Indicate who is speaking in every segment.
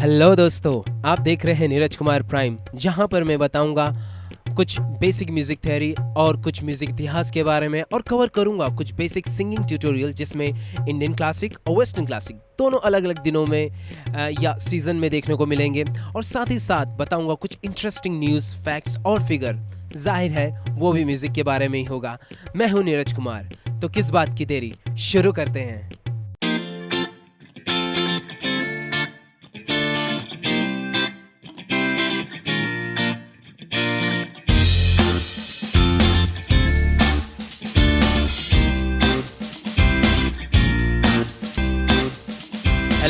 Speaker 1: Hello दोस्तों। आप देख रहे हैं नीरज कुमार प्राइम, जहाँ पर मैं बताऊँगा कुछ बेसिक म्यूज़िक थ्योरी और कुछ म्यूज़िक इतिहास के बारे में और कवर करूँगा कुछ बेसिक सिंगिंग ट्यूटोरियल जिसमें इंडियन क्लासिक और वेस्टर्न क्लासिक दोनों अलग अलग दिनों में या सीज़न में देखने को मिलेंगे। और साथ ही साथ बताऊँगा कुछ इंटरेस्टिंग न्यूज़ फैक्ट्स और फिगर ज़ाहिर है, वो भी म्यूज़िक के बारे में ही होगा। मैं हूँ नीरज कुमार। तो किस बात की देरी? शुरू करते हैं।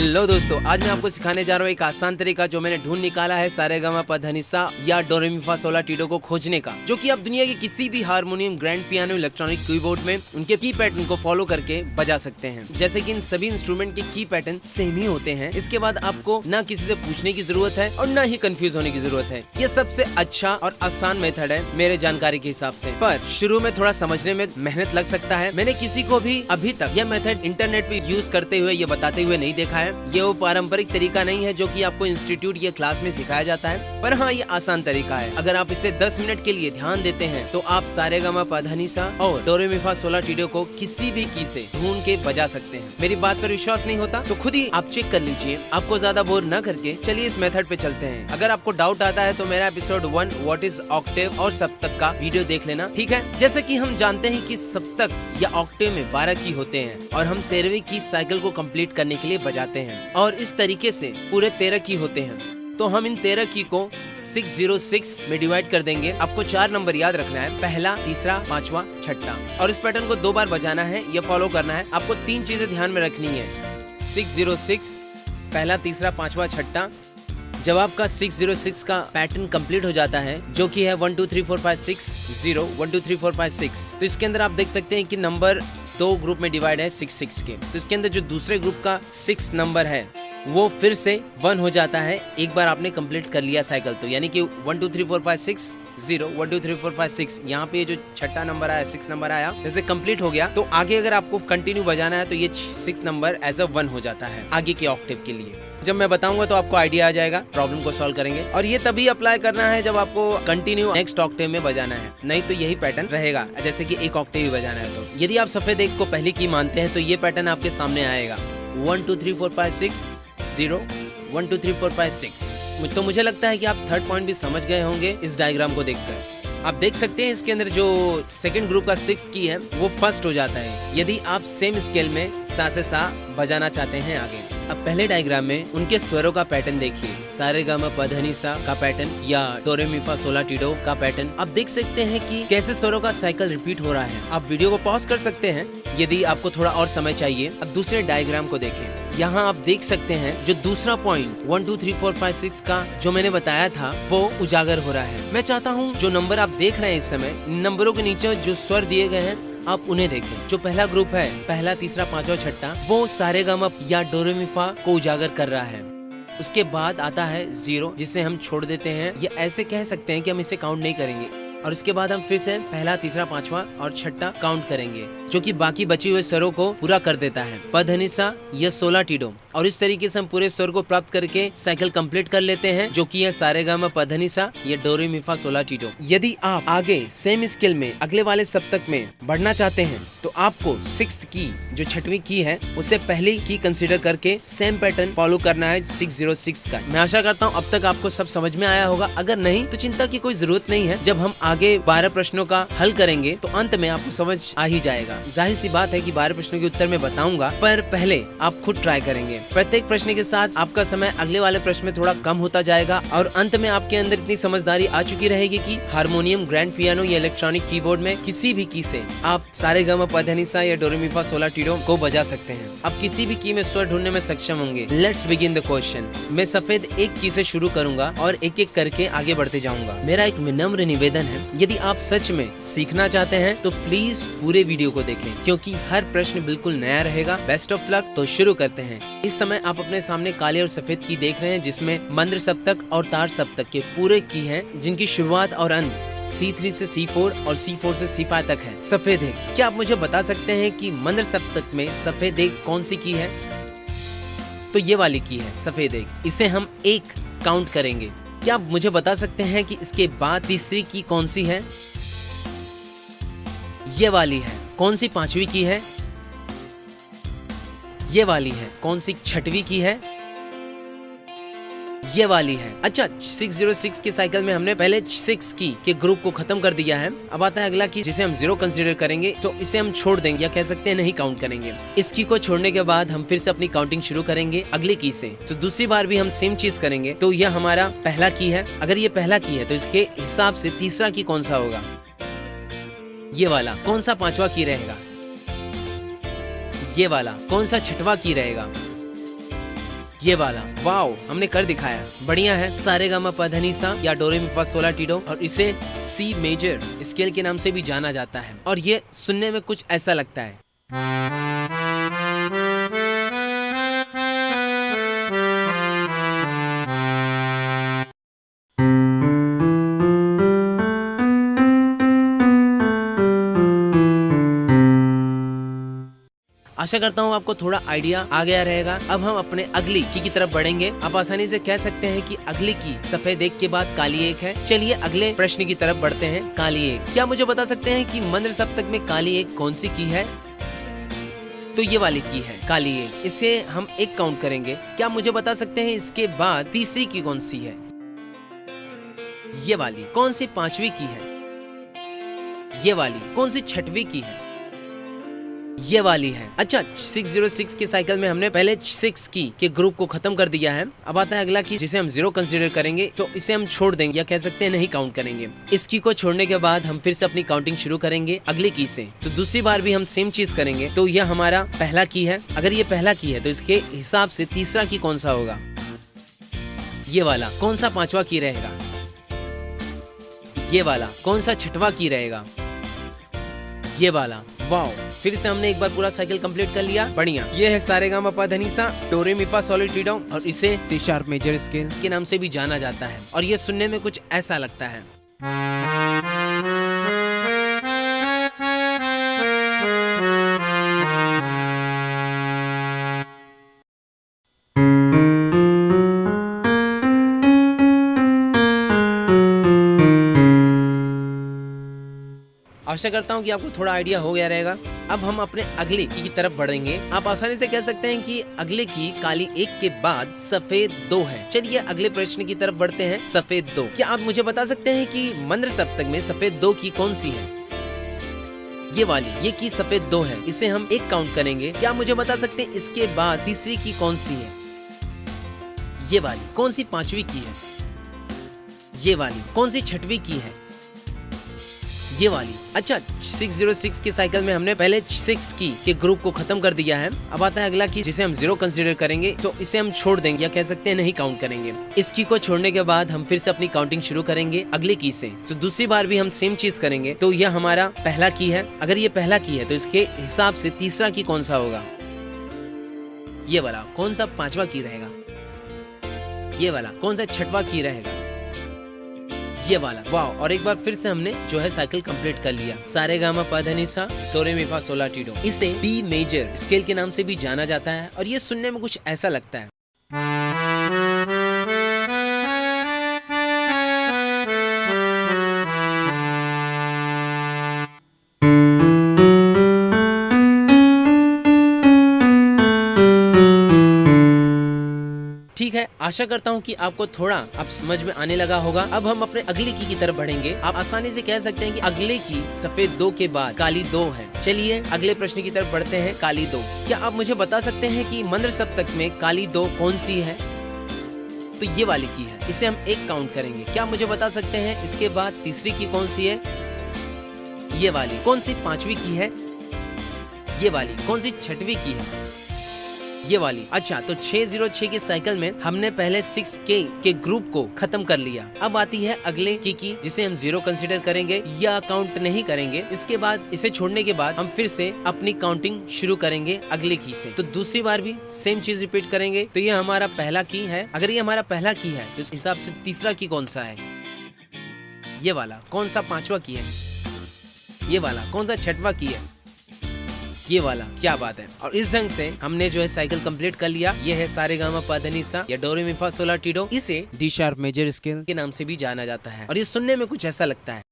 Speaker 1: हेलो दोस्तों, आज मैं आपको सिखाने जा रहा हूँ एक आसान तरीका जो मैंने ढूंढ निकाला है सारे गामा पधनिसा या डोरेमिफा सोला टीडो को खोजने का, जो कि आप दुनिया के किसी भी harmonium, grand piano, electronic keyboard में उनके की पैटर्न को फॉलो करके बजा सकते हैं। जैसे कि इन सभी इंस्ट्रूमेंट के की पैटर्न सेम ही होते हैं। इसके बाद आपको न किसी से पूछने की ज़रूरत है और न ही कंफ्यूज होने की ज़रूरत है। ये सबसे अच्छा और आसान मेथड है मेरे जानकारी के हिसाब से। पर शुरू में थोड़ा समझने में मेहनत लग सकता है। मैंने किसी को भी अभी तक यह मेथड इंटरनेट पे यूज़ करते हुए, ये बताते हुए नहीं देखा है। ये वो पारंपरिक तरीका नहीं है जो कि आपको इंस्टीट्यूट या क्लास में सिखाया जाता है। पर हाँ ये आसान तरीका है। अगर आप इसे 10 मिनट के लिए ध्यान देते हैं तो आप सारे गमा पाधानीसा और डोरेमिफा सोला टीडो को किसी भी की से ढूंढ के बजा सकते हैं। मेरी बात पर विश्वास नहीं होता तो खुद ही आप चेक कर लीजिए। आपको ज़्यादा बोर न करके चलिए इस मेथड पे चलते हैं। अगर आपको डाउट आता है तो मेरा episode one what is octave और सप्तक का वीडियो देख लेना, ठीक है? जैसे की हम जानते हैं कि सप्तक या ऑक्टेव में बारह की होते हैं और हम तेरहवीं की साइकिल को कंप्लीट करने के लिए बजाते हैं। और इस तरीके से पूरे तेरह की होते हैं। तो हम इन तेरह की को 606 में डिवाइड कर देंगे। आपको चार नंबर याद रखना है। पहला, तीसरा, पांचवा, छठा। और इस पैटर्न को दो बार बजाना है या फॉलो करना है। आपको तीन चीज़ें ध्यान में रखनी है। 606 पहला, तीसरा, पांचवा, छठा। जब आपका 606 का पैटर्न कंप्लीट हो जाता है, जो कि है one two three four five six zero one two three four five six तो इसके अंदर आप देख सकते हैं कि नंबर दो ग्रुप में डिवाइड है सिक्स सिक्स के। तो इसके अंदर जो दूसरे ग्रुप का सिक्स नंबर है, वो फिर से वन हो जाता है। एक बार आपने कंप्लीट कर लिया साइकिल तो यानी कि one, two, three, four, five, six, zero, one, two, three, four, five, six, यहाँ पे जो छठा नंबर आया, सिक्स नंबर आया, जैसे कंप्लीट हो गया तो आगे अगर आपको कंटिन्यू बजाना है तो ये six number as a one हो जाता है, आगे के ऑक्टिव के लिए। जब मैं बताऊँगा तो आपको आइडिया आ जाएगा प्रॉब्लम को सॉल्व करेंगे। और ये तभी अप्लाई करना है जब आपको कंटिन्यू नेक्स्ट ऑक्टेव में बजाना है। नहीं तो यही पैटर्न रहेगा, जैसे कि एक ऑक्टेव ही बजाना है तो। यदि आप सफ़ेद एक को पहली की मानते हैं तो ये पैटर्न आपके सामने आएगा। One two three four five six zero one two three four five six तो मुझे लगता है कि आप थर्ड पॉइंट भी समझ गए होंगे इस डायग्राम को देखकर। आप देख सकते हैं इसके अंदर जो सेकंड ग्रुप का सिक्स की है, वो फ़र्स्ट हो जाता है। यदि आप सेम स्केल में सा से सा बजाना चाहते हैं आगे। अब पहले डायग्राम में उनके स्वरों का पैटर्न देखिए। सारे गामा पधनी सा का पैटर्न या डोरेमिफा सोला, टीडो का पैटर्न आप देख सकते हैं कि कैसे स्वरों का साइकिल रिपीट हो रहा है। आप वीडियो को पॉज कर सकते हैं। यदि आपको थोड़ा और समय चाहिए, अब दूसरे डायग्राम को देखें। यहाँ आप देख सकते हैं जो दूसरा point one two three four five six का जो मैंने बताया था, वो उजागर हो रहा है। मैं चाहता हूँ जो नंबर आप देख रहे हैं इस समय नंबरों के नीचे जो स्वर दिए गए हैं, आप उन्हें देखें। जो पहला ग्रुप है, पहला, तीसरा, पांचवा, छठा, वो सारे गमप या डोरेमिफा को उजागर कर रहा है। उसके बाद आता है ज़ीरो जिसे हम छोड़ देते हैं। या ऐसे कह सकते हैं कि हम इसे काउंट नहीं करेंगे। और उसके बाद हम फिर से पहला, तीसरा, पांचवा और छठा काउंट करेंगे। जो कि बाकी बचे हुए स्वरों को पूरा कर देता है। पधनिसा, या सोलह टीडो और इस तरीके से हम पूरे स्वर को प्राप्त करके साइकिल कंप्लीट कर लेते हैं, जो कि यह सारे गामा पधनिसा, या डोरे मिफा सोलह टीडो यदि आप आगे सेम स्केल में अगले वाले सप्तक में बढ़ना चाहते हैं तो आपको सिक्स की जो छठवीं की है, उसे पहले की कंसिडर करके सेम पैटर्न फॉलो करना है सिक्स ज़ीरो सिक्स का। मैं आशा करता हूँ अब तक आपको सब समझ में आया होगा। अगर नहीं तो चिंता की कोई ज़रूरत नहीं है। जब हम आगे बारह प्रश्नों का हल करेंगे तो अंत में आपको समझ आ ही जाएगा। ज़ाहिर सी बात है कि बारह प्रश्नों के उत्तर में बताऊँगा, पर पहले आप खुद ट्राई करेंगे। प्रत्येक प्रश्न के साथ आपका समय अगले वाले प्रश्न में थोड़ा कम होता जाएगा और अंत में आपके अंदर इतनी समझदारी आ चुकी रहेगी कि हारमोनियम ग्रैंड पियानो या इलेक्ट्रॉनिक कीबोर्ड में किसी भी की से आप सारे गम पधनिसा या डोरेमिफा सोला टीडो को बजा सकते हैं। आप किसी भी की में स्वर ढूँढने में सक्षम होंगे। लेट्स बिगिन द क्वेश्चन मैं सफ़ेद एक की से शुरू करूँगा और एक एक करके आगे बढ़ते जाऊँगा। मेरा एक विनम्र निवेदन है, यदि आप सच में सीखना चाहते हैं तो प्लीज़ पूरे वीडियो को देखें, क्योंकि हर प्रश्न बिल्कुल नया रहेगा। बेस्ट ऑफ़ लक तो शुरू करते हैं। इस समय आप अपने सामने काले और सफ़ेद की देख रहे हैं, जिसमें मंद्र सप्तक और तार सप्तक के पूरे की हैं, जिनकी शुरुआत और अंत C3 से C4 और C4 से C5 तक है। सफ़ेद एक क्या आप मुझे बता सकते हैं कि मंद्र सप्तक में सफ़ेद एक कौन सी की है? तो ये वाली की है, सफ़ेद एक। इसे हम एक काउंट करेंगे। क्या आप मुझे बता सकते हैं कि इसके बाद तीसरी की कौन सी है? ये वाली है। कौन सी पांचवी की है? ये वाली है। कौन सी छठवीं की है? ये वाली है। अच्छा 606 के साइकिल में हमने पहले सिक्स की, के ग्रुप को खत्म कर दिया है। अब आता है अगला की, जिसे हम ज़ीरो कंसीडर करेंगे तो इसे हम छोड़ देंगे, या कह सकते हैं नहीं काउंट करेंगे। इसकी को छोड़ने के बाद हम फिर से अपनी काउंटिंग शुरू करेंगे अगले की से। तो दूसरी बार भी हम सेम चीज़ करेंगे तो यह हमारा पहला की है। अगर ये पहला की है तो इसके हिसाब से तीसरा की कौन सा होगा? ये वाला कौन सा पांचवा की रहेगा? ये वाला कौन सा छठवा की रहेगा? ये वाला, वाओ, हमने कर दिखाया। बढ़िया है। सारे गामा पधनी सा या डोरे मिफा सोला टीडो और इसे सी मेजर स्केल के नाम से भी जाना जाता है। और ये सुनने में कुछ ऐसा लगता है। आशा करता हूँ आपको थोड़ा आइडिया आ गया रहेगा। अब हम अपने अगली की, की तरफ़ बढ़ेंगे। आप आसानी से कह सकते हैं कि अगली की सफ़ेद एक के बाद काली एक है। चलिए अगले प्रश्न की तरफ़ बढ़ते हैं। काली एक। क्या मुझे बता सकते हैं कि मंत्र सप्तक में काली एक कौन सी की है? तो ये वाली की है काली एक। इसे हम एक काउंट करेंगे। क्या मुझे बता सकते हैं इसके बाद तीसरी की कौन सी है? ये वाली। कौन सी पांचवी की है? ये वाली। कौन सी छठवी की है? ये वाली है। अच्छा 606 के साइकिल में हमने पहले सिक्स की, के ग्रुप को खत्म कर दिया है। अब आता है अगला की जिसे हम ज़ीरो कंसीडर करेंगे तो इसे हम छोड़ देंगे, या कह सकते हैं नहीं काउंट करेंगे। इस की को छोड़ने के बाद हम फिर से अपनी काउंटिंग शुरू करेंगे अगले की से। तो दूसरी बार भी हम सेम चीज़ करेंगे तो यह हमारा पहला की है। अगर ये पहला की है तो इसके हिसाब से तीसरा की कौन सा होगा? ये वाला। कौन सा पांचवा की रहेगा? ये वाला। कौन सा छठवा की रहेगा? ये वाला। वाओ फिर से हमने एक बार पूरा साइकिल कंप्लीट कर लिया। बढ़िया। ये है सारे गामा अपा धनीसा डोरे मिफा सॉलिड और इसे सी शार्प मेजर स्केल के नाम से भी जाना जाता है और ये सुनने में कुछ ऐसा लगता है। आशा करता हूँ कि आपको थोड़ा आइडिया हो गया रहेगा। अब हम अपने अगले की, तरफ़ बढ़ेंगे। आप आसानी से कह सकते हैं कि अगले की काली एक के बाद सफ़ेद दो है। चलिए अगले प्रश्न की तरफ़ बढ़ते हैं सफ़ेद दो। क्या आप मुझे बता सकते हैं कि मंत्र सप्तक में सफ़ेद दो की कौन सी है? ये वाली ये की सफ़ेद दो है। इसे हम एक काउंट करेंगे। क्या मुझे बता सकते हैं इसके बाद तीसरी की कौन सी है? ये वाली कौन सी पांचवी की है? ये वाली कौन सी छठवीं की है? ये वाली। अच्छा 606 के साइकिल में हमने पहले सिक्स की, के ग्रुप को खत्म कर दिया है। अब आता है अगला की, जिसे हम ज़ीरो कंसीडर करेंगे तो इसे हम छोड़ देंगे, या कह सकते हैं नहीं काउंट करेंगे। इस की को छोड़ने के बाद हम फिर से अपनी काउंटिंग शुरू करेंगे अगले की से। तो दूसरी बार भी हम सेम चीज़ करेंगे तो यह हमारा पहला की है। अगर ये पहला की है तो इसके हिसाब से तीसरा की कौन सा होगा? ये वाला, कौन सा पांचवा की रहेगा? ये वाला, कौन सा छठवा की रहेगा? ये वाला। वाह, और एक बार फिर से हमने जो है साइकिल कंप्लीट कर लिया। सारे गामा पधनिसा तोरे मिफा सोला टीडो। इसे बी मेजर स्केल के नाम से भी जाना जाता है, और ये सुनने में कुछ ऐसा लगता है। ठीक है, आशा करता हूँ कि आपको थोड़ा अब समझ में आने लगा होगा। अब हम अपने अगले की की तरफ़ बढ़ेंगे। आप आसानी से कह सकते हैं कि अगले की सफ़ेद दो के बाद काली दो है। चलिए, अगले प्रश्न की तरफ़ बढ़ते हैं, काली दो। क्या आप मुझे बता सकते हैं कि मंत्र सप्तक में काली दो कौन सी है? तो ये वाली की है। इसे हम एक काउंट करेंगे। क्या मुझे बता सकते हैं इसके बाद तीसरी की कौन सी है? ये वाली। कौन सी पांचवी की है? ये वाली। कौन सी छठवी की है? ये वाली। अच्छा तो 606 की साइकिल में हमने पहले 6K के ग्रुप को खत्म कर लिया। अब आती है अगले की की, जिसे हम ज़ीरो कंसीडर करेंगे या काउंट नहीं करेंगे। इसके बाद, इसे छोड़ने के बाद हम फिर से अपनी काउंटिंग शुरू करेंगे अगले की से। तो दूसरी बार भी सेम चीज़ रिपीट करेंगे। तो ये हमारा पहला की है। अगर ये हमारा पहला की है तो इस हिसाब से तीसरा की कौन सा है? ये वाला। कौन सा पांचवा की है? ये वाला। कौन सा छठवा की है? ये वाला, क्या बात है। और इस ढंग से हमने जो है साइकिल कंप्लीट कर लिया। ये है सारे गामा पाधनीसा या डोरे मिफा सोला टीडो इसे डी शार्प मेजर स्केल के नाम से भी जाना जाता है। और ये सुनने में कुछ ऐसा लगता है।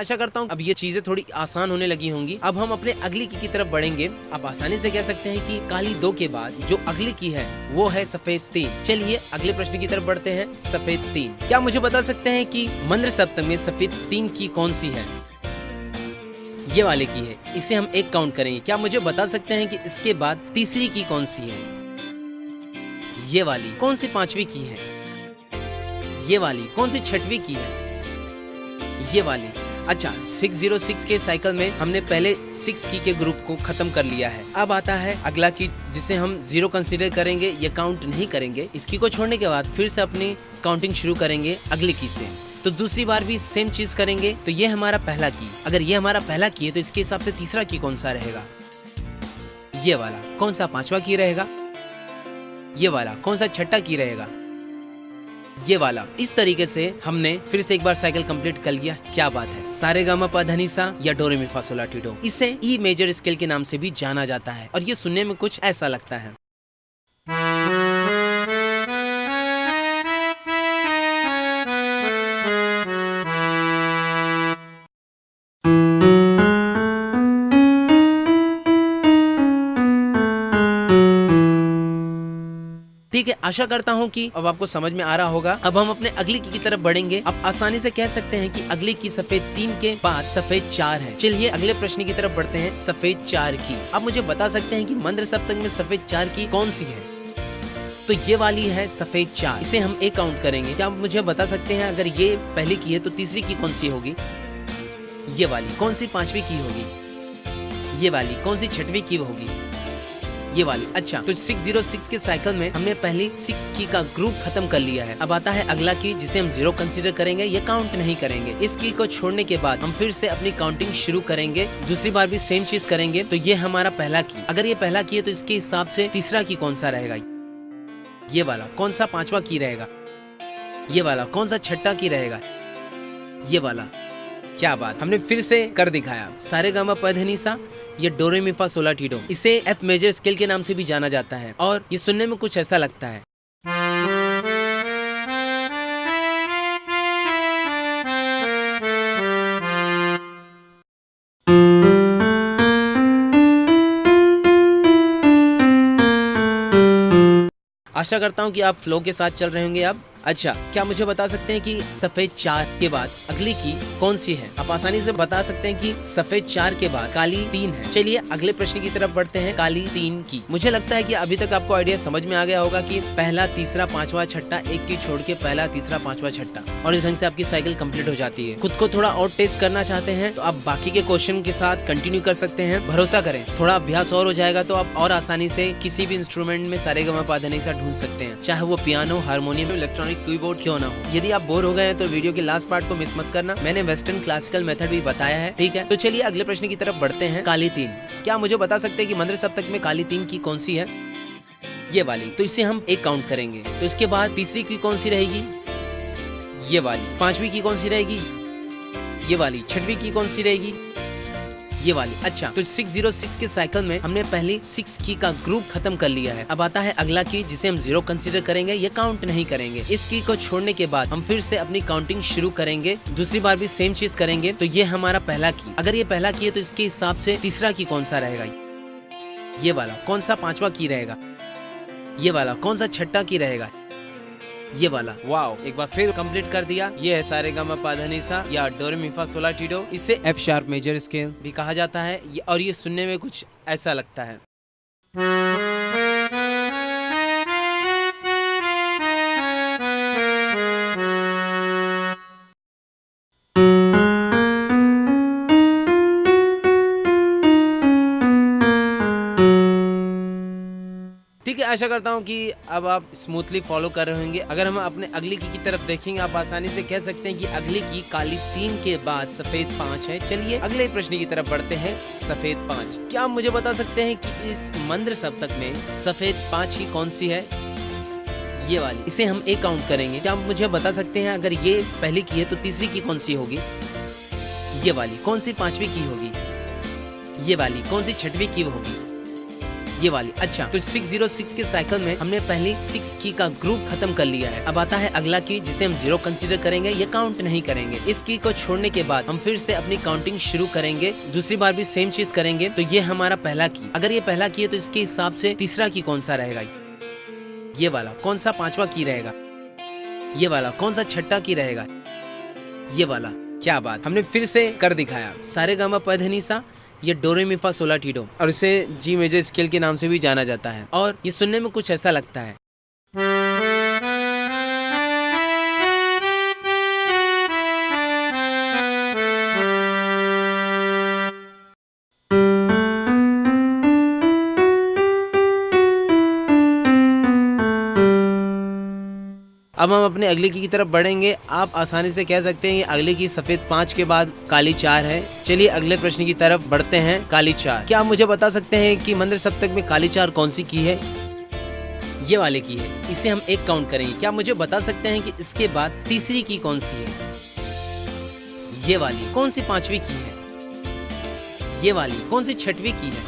Speaker 1: आशा करता हूँ अब ये चीज़ें थोड़ी आसान होने लगी होंगी। अब हम अपने अगली की, की तरफ़ बढ़ेंगे। अब आसानी से कह सकते हैं कि काली दो के बाद जो अगली की है वो है सफ़ेद तीन। चलिए अगले प्रश्न की तरफ़ बढ़ते हैं सफ़ेद तीन। क्या मुझे बता सकते हैं कि मंद्र सप्तम में सफ़ेद तीन की कौन सी है? ये वाले की है। इसे हम एक काउंट करेंगे। क्या मुझे बता सकते हैं कि इसके बाद तीसरी की कौन सी है? ये वाली। कौन सी पांचवी की है? ये वाली। कौन सी छठवीं की है? ये वाली। अच्छा 606 के साइकिल में हमने पहले सिक्स की के ग्रुप को खत्म कर लिया है। अब आता है अगला की जिसे हम ज़ीरो कंसीडर करेंगे, ये काउंट नहीं करेंगे। इस की को छोड़ने के बाद फिर से अपनी काउंटिंग शुरू करेंगे अगले की से। तो दूसरी बार भी सेम चीज़ करेंगे तो ये हमारा पहला की अगर ये हमारा पहला की है तो इसके हिसाब से तीसरा की कौन सा रहेगा? ये वाला। कौन सा पांचवा की रहेगा? ये वाला। कौन सा छठा की रहेगा? ये वाला। इस तरीके से हमने फिर से एक बार साइकिल कंप्लीट कर लिया। क्या बात है। सारे गामा पधनीसा या डोरे मिफासोला टीडो। इसे ई मेजर स्केल के नाम से भी जाना जाता है। और ये सुनने में कुछ ऐसा लगता है। आशा करता हूँ की अब आपको समझ में आ रहा होगा। अब हम अपने अगली की, तरफ़ बढ़ेंगे। अब आसानी से कह सकते हैं कि अगली की सफ़ेद तीन के बाद सफ़ेद चार है। चलिए अगले प्रश्न की तरफ़ बढ़ते हैं सफ़ेद चार की। अब मुझे बता सकते हैं कि मंत्र सप्तक में सफ़ेद चार की कौन सी है? तो ये वाली है सफ़ेद चार। इसे हम एक काउंट करेंगे। क्या आप मुझे बता सकते हैं अगर ये पहली की है तो तीसरी की कौन सी होगी? ये वाली। कौन सी पांचवी की होगी? ये वाली। कौन सी छठवीं की होगी? ये वाली। अच्छा तो 606 के साइकिल में हमने पहली सिक्स की का ग्रुप खत्म कर लिया है। अब आता है अगला की जिसे हम ज़ीरो कंसीडर करेंगे, ये काउंट नहीं करेंगे। इस की को छोड़ने के बाद हम फिर से अपनी काउंटिंग शुरू करेंगे, दूसरी बार भी सेम चीज़ करेंगे तो ये हमारा पहला की अगर ये पहला की है तो इसके हिसाब से तीसरा की कौन सा रहेगा? ये वाला। कौन सा पांचवा की रहेगा? ये वाला। कौन सा छठा की रहेगा? ये वाला। क्या बात। हमने फिर से कर दिखाया। सारे गामा पधनीसा ये डोरेमिफा सोला टीडो इसे एफ़ मेजर स्केल के नाम से भी जाना जाता है और ये सुनने में कुछ ऐसा लगता है। आशा करता हूँ कि आप फ्लो के साथ चल रहे होंगे अब। अच्छा क्या मुझे बता सकते हैं कि सफ़ेद चार के बाद अगली की कौन सी है? आप आसानी से बता सकते हैं कि सफ़ेद चार के बाद काली तीन है। चलिए, अगले प्रश्न की तरफ़ बढ़ते हैं काली तीन की। मुझे लगता है कि अभी तक आपको आइडिया समझ में आ गया होगा कि पहला, तीसरा, पांचवा छठा, एक की छोड़ के पहला, तीसरा, पांचवा छठा। और इस ढंग से आपकी साइकिल कंप्लीट हो जाती है। खुद को थोड़ा और टेस्ट करना चाहते हैं तो आप बाकी के क्वेश्चन के साथ कंटिन्यू कर सकते हैं। भरोसा करें, थोड़ा अभ्यास और हो जाएगा तो आप और आसानी से किसी भी इंस्ट्रूमेंट में सारे गमा पाधने ढूंढ सकते हैं। चाहे वो piano, harmonium, electronic electronic keyboard क्यों ना हो? यदि आप बोर हो गए हैं तो वीडियो के लास्ट पार्ट को मिस मत करना। मैंने वेस्टर्न क्लासिकल मेथड भी बताया है, ठीक है? तो चलिए अगले प्रश्न की तरफ़ बढ़ते हैं। काली तीन। क्या मुझे बता सकते हैं कि मंदिर सप्तक में काली तीन की कौन सी है? ये वाली। तो इसे हम एक काउंट करेंगे। तो इसके बाद तीसरी की कौन सी रहेगी? ये वाली। पांचवी की कौन सी रहेगी? ये वाली। छठवीं की कौन सी रहेगी? ये वाली। अच्छा तो 606 के साइकिल में हमने पहली सिक्स की का ग्रुप खत्म कर लिया है। अब आता है अगला की जिसे हम ज़ीरो कंसीडर करेंगे, ये काउंट नहीं करेंगे। इस की को छोड़ने के बाद हम फिर से अपनी काउंटिंग शुरू करेंगे। दूसरी बार भी सेम चीज़ करेंगे तो ये हमारा पहला की अगर ये पहला की है तो इसके हिसाब से तीसरा की कौन सा रहेगा? ये वाला। कौन सा पांचवा की रहेगा? ये वाला। कौन सा छठा की रहेगा? ये वाला। वाओ। एक बार फिर कंप्लीट कर दिया। ये है सारे गामा या डोरेमिफा सोला टीडो इसे एफ़ शार्प मेजर स्केल भी कहा जाता है। और ये सुनने में कुछ ऐसा लगता है। आशा करता हूँ कि अब आप स्मूथली फॉलो कर रहे होंगे। अगर हम अपने अगली की, की तरफ़ देखेंगे आप आसानी से कह सकते हैं कि अगली की काली तीन के बाद सफ़ेद पाँच है। चलिए अगले प्रश्न की तरफ़ बढ़ते हैं सफ़ेद पाँच। क्या आप मुझे बता सकते हैं कि इस मंद्र सप्तक में सफ़ेद पाँच की कौन सी है? ये वाली। इसे हम एक काउंट करेंगे। क्या आप मुझे बता सकते हैं अगर ये पहली की है तो तीसरी की कौन सी होगी? ये वाली। कौन सी पांचवी की होगी? ये वाली। कौन सी छठवीं की होगी? ये वाली। अच्छा तो 606 के साइकिल में हमने पहले सिक्स की का ग्रुप खत्म कर लिया है। अब आता है अगला की जिसे हम ज़ीरो कंसीडर करेंगे, ये काउंट नहीं करेंगे। इस की को छोड़ने के बाद हम फिर से अपनी काउंटिंग शुरू करेंगे, दूसरी बार भी सेम चीज़ करेंगे तो ये हमारा पहला की अगर ये पहला की है तो इसके हिसाब से तीसरा की कौन सा रहेगा? ये वाला। कौन सा पांचवा की रहेगा? ये वाला। कौन सा छठा की रहेगा? ये वाला। क्या बात। हमने फिर से कर दिखाया। सारे गामा पधनी सा ये डोरेमिफा सोलाटीडो और इसे जी मेजर स्केल के नाम से भी जाना जाता है। और ये सुनने में कुछ ऐसा लगता है। अब हम अपने अगले की, तरफ़ बढ़ेंगे। आप आसानी से कह सकते हैं ये अगले की सफ़ेद पाँच के बाद काली चार है। चलिए अगले प्रश्न की तरफ़ बढ़ते हैं काली चार। क्या आप मुझे बता सकते हैं कि मंदिर सप्तक में काली चार कौन सी की है? ये वाले की है। इसे हम एक काउंट करेंगे। क्या मुझे बता सकते हैं कि इसके बाद तीसरी की कौन सी है? ये वाली। कौन सी पांचवी की है? ये वाली। कौन सी छठवीं की है?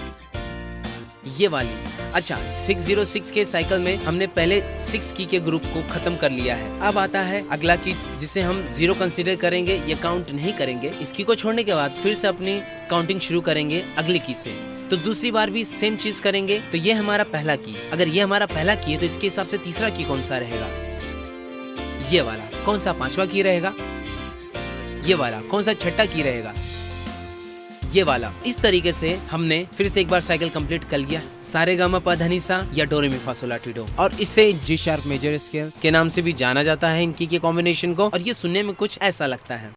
Speaker 1: ये वाली। अच्छा 606 के साइकिल में हमने पहले सिक्स की के ग्रुप को खत्म कर लिया है। अब आता है अगला की जिसे हम ज़ीरो कंसीडर करेंगे ये काउंट नहीं करेंगे इस की को छोड़ने के बाद फिर से अपनी काउंटिंग शुरू करेंगे अगले की से। तो दूसरी बार भी सेम चीज़ करेंगे तो ये हमारा पहला की अगर ये हमारा पहला की है तो इसके हिसाब से तीसरा की कौन सा रहेगा? ये वाला। कौन सा पांचवा की रहेगा? ये वाला। कौन सा छठा की रहेगा? ये वाला। इस तरीके से हमने फिर से एक बार साइकिल कंप्लीट कर लिया। सारे गामा पधनीसा या डोरेमी फासोला टीडो। और इसे जी शार्प मेजर स्केल के नाम से भी जाना जाता है इनकी के कॉम्बिनेशन को। और ये सुनने में कुछ ऐसा लगता है।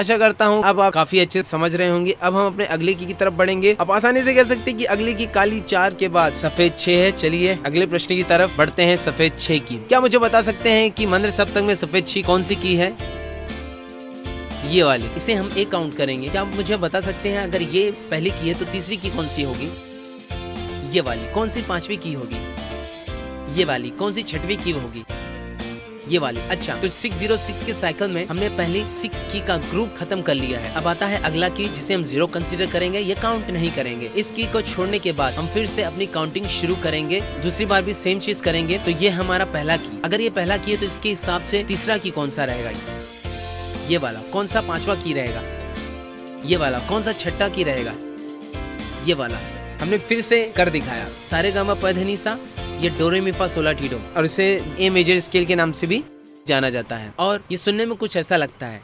Speaker 1: आशा करता हूँ अब आप काफ़ी अच्छे समझ रहे होंगे। अब हम अपने अगले की, की तरफ़ बढ़ेंगे। अब आसानी से कह सकते हैं कि अगले की काली चार के बाद सफ़ेद छह है। चलिए अगले प्रश्न की तरफ़ बढ़ते हैं सफ़ेद छह की। क्या मुझे बता सकते हैं कि मंदिर सप्तक में सफ़ेद छह कौन सी की है? ये वाली। इसे हम एक काउंट करेंगे। क्या आप मुझे बता सकते हैं अगर ये पहली की है तो तीसरी की कौन सी होगी? ये वाली। कौन सी पांचवी की होगी? ये वाली। कौन सी छठवीं की होगी? ये वाली। अच्छा तो 606 के साइकिल में हमने पहले सिक्स की का ग्रुप खत्म कर लिया है। अब आता है अगला की जिसे हम ज़ीरो कंसीडर करेंगे, ये काउंट नहीं करेंगे। इस की को छोड़ने के बाद हम फिर से अपनी काउंटिंग शुरू करेंगे। दूसरी बार भी सेम चीज़ करेंगे तो ये हमारा पहला की अगर ये पहला की है तो इसके हिसाब से तीसरा की कौन सा रहेगा? ये वाला। कौन सा पांचवा की रहेगा? ये वाला। कौन सा छठा की रहेगा? ये वाला। हमने फिर से कर दिखाया। सारे गामा पधनी सा ये डोरेमिफा सोला टीडो और इसे ए मेजर स्केल के नाम से भी जाना जाता है। और ये सुनने में कुछ ऐसा लगता है।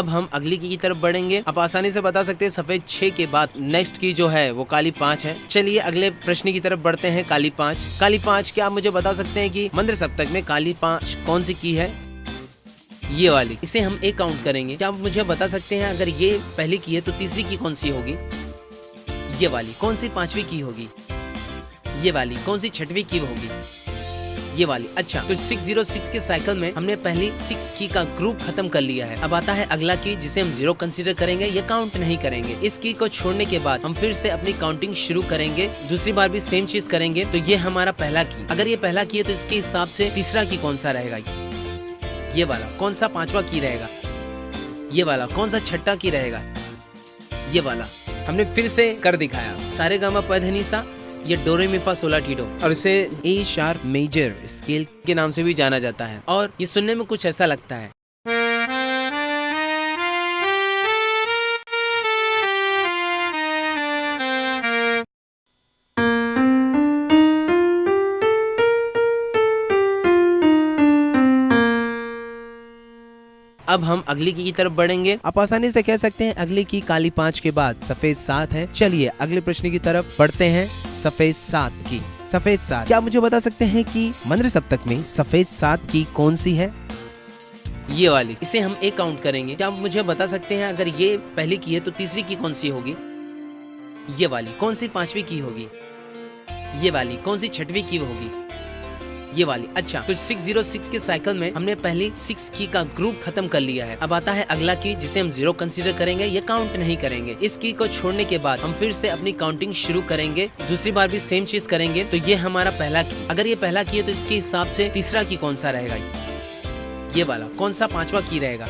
Speaker 1: अब हम अगली की, तरफ़ बढ़ेंगे। आप आसानी से बता सकते हैं सफ़ेद छह के बाद नेक्स्ट की जो है वो काली पाँच है। चलिए अगले प्रश्न की तरफ़ बढ़ते हैं काली पाँच। काली पाँच क्या आप मुझे बता सकते हैं कि मंदिर सप्तक में काली पाँच कौन सी की है? ये वाली। इसे हम एक काउंट करेंगे। क्या आप मुझे बता सकते हैं अगर ये पहली की है तो तीसरी की कौन सी होगी? ये वाली। कौन सी पांचवी की होगी? ये वाली। कौन सी छठवीं की होगी? ये वाली। अच्छा तो 606 के साइकिल में हमने पहले सिक्स की का ग्रुप खत्म कर लिया है। अब आता है अगला की जिसे हम ज़ीरो कंसीडर करेंगे, ये काउंट नहीं करेंगे। इस की को छोड़ने के बाद हम फिर से अपनी काउंटिंग शुरू करेंगे, दूसरी बार भी सेम चीज़ करेंगे तो ये हमारा पहला की अगर ये पहला की है तो इसके हिसाब से तीसरा की कौन सा रहेगा? ये वाला। कौन सा पांचवा की रहेगा? ये वाला। कौन सा छठा की रहेगा? ये वाला। हमने फिर से कर दिखाया। सारे गामा पधनी सा ये डोरेमिफा सोलाटीडो। और इसे ए शार्प मेजर स्केल के नाम से भी जाना जाता है। और ये सुनने में कुछ ऐसा लगता है। अब हम अगली की, की तरफ़ बढ़ेंगे। आप आसानी से कह सकते हैं अगली की काली पाँच के बाद सफ़ेद सात है। चलिए अगले प्रश्न की तरफ़ बढ़ते हैं। सफ़ेद सात की। सफ़ेद सात। क्या मुझे बता सकते हैं कि मंद्र सप्तक में सफ़ेद सात की कौन सी है? ये वाली। इसे हम एक काउंट करेंगे। क्या मुझे बता सकते हैं अगर ये पहली की है तो तीसरी की कौन सी होगी? ये वाली। कौन सी पांचवी की होगी? ये वाली। कौन सी छठवी की होगी? ये वाली। अच्छा तो 606 के साइकिल में हमने पहली सिक्स की का ग्रुप खत्म कर लिया है। अब आता है अगला की जिसे हम ज़ीरो कंसीडर करेंगे, ये काउंट नहीं करेंगे। इस की को छोड़ने के बाद हम फिर से अपनी काउंटिंग शुरू करेंगे, दूसरी बार भी सेम चीज़ करेंगे तो ये हमारा पहला की अगर ये पहला की है तो इसके हिसाब से तीसरा की कौन सा रहेगा? ये वाला। कौन सा पांचवा की रहेगा?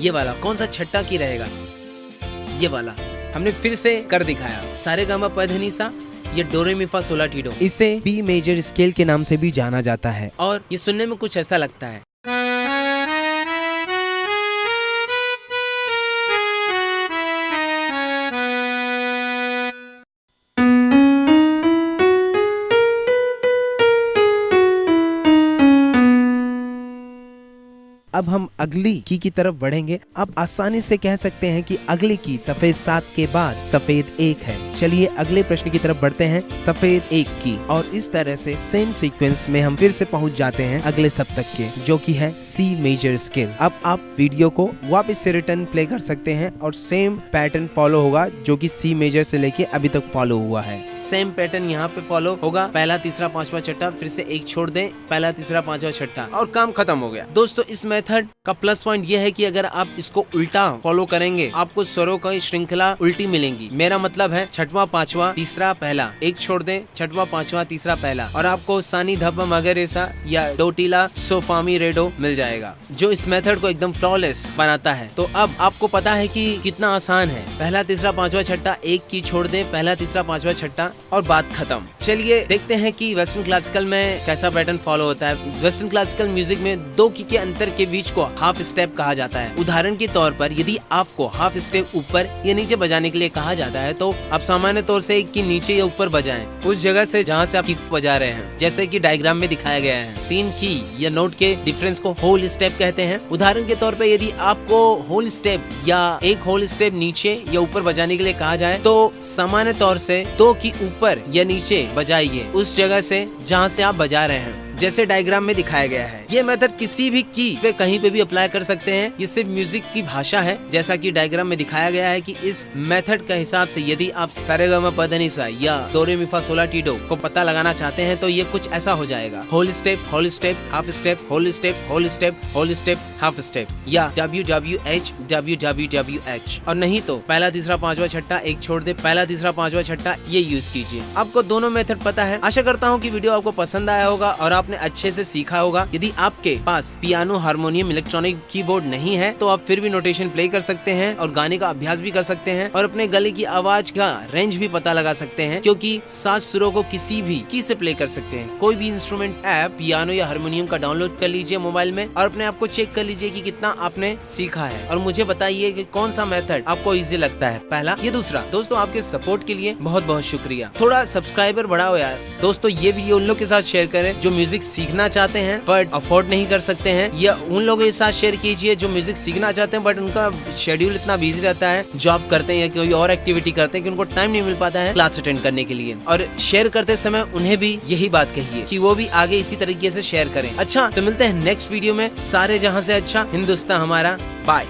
Speaker 1: ये वाला। कौन सा छठा की रहेगा? ये वाला। हमने फिर से कर दिखाया। सारे गामा पधनी सा ये डोरेमिफा सोलाटीडो। इसे बी मेजर स्केल के नाम से भी जाना जाता है। और ये सुनने में कुछ ऐसा लगता है। अब हम अगली की की तरफ़ बढ़ेंगे। आप आसानी से कह सकते हैं कि अगली की सफ़ेद सात के बाद सफ़ेद एक है। चलिए अगले प्रश्न की तरफ़ बढ़ते हैं, सफ़ेद एक की। और इस तरह से सेम सीक्वेंस में हम फिर से पहुँच जाते हैं अगले सप्तक के, जो कि है सी मेजर स्केल अब आप वीडियो को वापस से रिटर्न प्ले कर सकते हैं और सेम पैटर्न फॉलो होगा, जो कि सी मेजर से लेके अभी तक फॉलो हुआ है। सेम पैटर्न यहाँ पे फॉलो होगा। पहला, तीसरा, पांचवा, छठा, फिर से एक छोड़ दे। पहला, तीसरा, पांचवा, छठा। और काम खत्म हो गया। दोस्तों, इस मेथड का प्लस पॉइंट ये है कि अगर आप इसको उल्टा फॉलो करेंगे, आपको स्वरों की श्रृंखला उल्टी मिलेंगी। मेरा मतलब है छठवा, पांचवा, तीसरा, पहला। एक छोड़ दें, छठवा, पांचवा, तीसरा, पहला। और आपको सानी धब्बा मगरेसा या डोटीला, सोफामी, रेडो मिल जाएगा, जो इस मेथड को एकदम फ्लॉलेस बनाता है। तो अब आपको पता है कि कितना आसान है। पहला, तीसरा, पांचवा, छठा, एक की छोड़ दें, पहला, तीसरा, पांचवा, छठा, और बात खत्म। चलिए देखते हैं कि वेस्टर्न क्लासिकल में कैसा पैटर्न फॉलो होता है। वेस्टर्न क्लासिकल म्यूज़िक में दो की के अंतर के बीच को हाफ़ स्टेप कहा जाता है। उदाहरण के तौर पर यदि आपको हाफ़ स्टेप ऊपर या नीचे बजाने के लिए कहा जाता है तो आप सामान्य तौर से की नीचे या ऊपर बजाएँ। उस जगह से जहाँ से आप किक बजा रहे हैं, जैसे कि डायग्राम में दिखाया गया है। तीन की या नोट के डिफरेंस को होल स्टेप कहते हैं। उदाहरण के तौर पर यदि आपको होल स्टेप या एक होल स्टेप नीचे या ऊपर बजाने के लिए कहा जाए तो सामान्य तौर से दो की ऊपर या नीचे बजाइए। उस जगह से जहाँ से आप बजा रहे हैं। जैसे डायग्राम में दिखाया गया है। ये मेथड किसी भी की पे कहीं पे भी अप्लाई कर सकते हैं। ये सिर्फ़ म्यूज़िक की भाषा है। जैसा कि डायग्राम में दिखाया गया है कि इस मेथड के हिसाब से यदि आप सरेगमा या डोरे मिफा सोला टीडो को पता लगाना चाहते हैं तो ये कुछ ऐसा हो जाएगा। Whole step whole step half step whole step whole step whole step half step या W W H W W W H और नहीं तो पहला, तीसरा, पांचवा छठा एक छोड़ दे। पहला, तीसरा, पांचवा छठा ये यूज़ कीजिए। आपको दोनों मेथड पता है। आशा करता हूँ की वीडियो आपको पसंद आया होगा और आप आपने अच्छे से सीखा होगा। यदि आपके पास पियानो, हारमोनियम, इलेक्ट्रॉनिक कीबोर्ड नहीं है तो आप फिर भी नोटेशन प्ले कर सकते हैं और गाने का अभ्यास भी कर सकते हैं और अपने गले की आवाज़ का रेंज भी पता लगा सकते हैं, क्योंकि सात सुरों को किसी भी की से प्ले कर सकते हैं। कोई भी इंस्ट्रूमेंट ऐप पियानो या हारमोनियम का डाउनलोड कर लीजिए मोबाइल में और अपने आप को चेक कर लीजिए कि कितना आपने सीखा है। और मुझे बताइए कि कौन सा मेथड आपको इजी लगता है। पहला, ये दूसरा। दोस्तों, आपके सपोर्ट के लिए बहुत बहुत शुक्रिया। थोड़ा सब्सक्राइबर बढ़ाओ यार। दोस्तों, ये वीडियो उन लोग के साथ शेयर करें जो म्यूज़िक म्यूज़िक सीखना चाहते हैं बट अफोर्ड नहीं कर सकते हैं, या उन लोगों के साथ शेयर कीजिए जो म्यूज़िक सीखना चाहते हैं बट उनका शेड्यूल इतना बिज़ी रहता है जॉब करते हैं या कोई और एक्टिविटी करते हैं कि उनको टाइम नहीं मिल पाता है क्लास अटेंड करने के लिए। और शेयर करते समय उन्हें भी यही बात कहिए कि वो भी आगे इसी तरीके से शेयर करें। अच्छा तो मिलते हैं नेक्स्ट वीडियो में। सारे जहाँ से अच्छा हिंदुस्तान हमारा। बाय